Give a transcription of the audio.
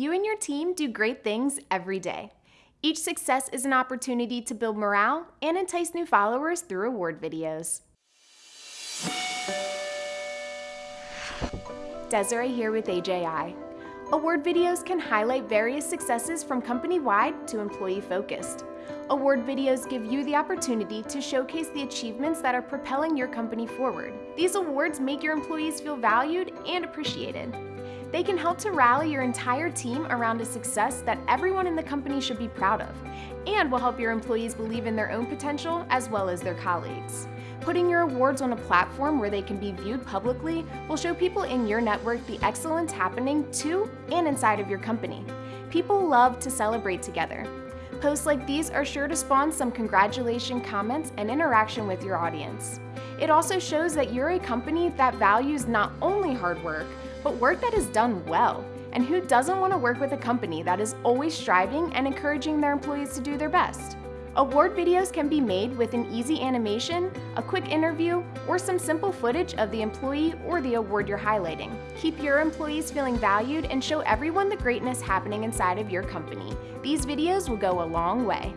You and your team do great things every day. Each success is an opportunity to build morale and entice new followers through award videos. Desiree here with AJI. Award videos can highlight various successes from company-wide to employee-focused. Award videos give you the opportunity to showcase the achievements that are propelling your company forward. These awards make your employees feel valued and appreciated. They can help to rally your entire team around a success that everyone in the company should be proud of, and will help your employees believe in their own potential as well as their colleagues. Putting your awards on a platform where they can be viewed publicly will show people in your network the excellence happening to and inside of your company. People love to celebrate together. Posts like these are sure to spawn some congratulation comments and interaction with your audience. It also shows that you're a company that values not only hard work, but work that is done well. And who doesn't want to work with a company that is always striving and encouraging their employees to do their best? Award videos can be made with an easy animation, a quick interview, or some simple footage of the employee or the award you're highlighting. Keep your employees feeling valued and show everyone the greatness happening inside of your company. These videos will go a long way.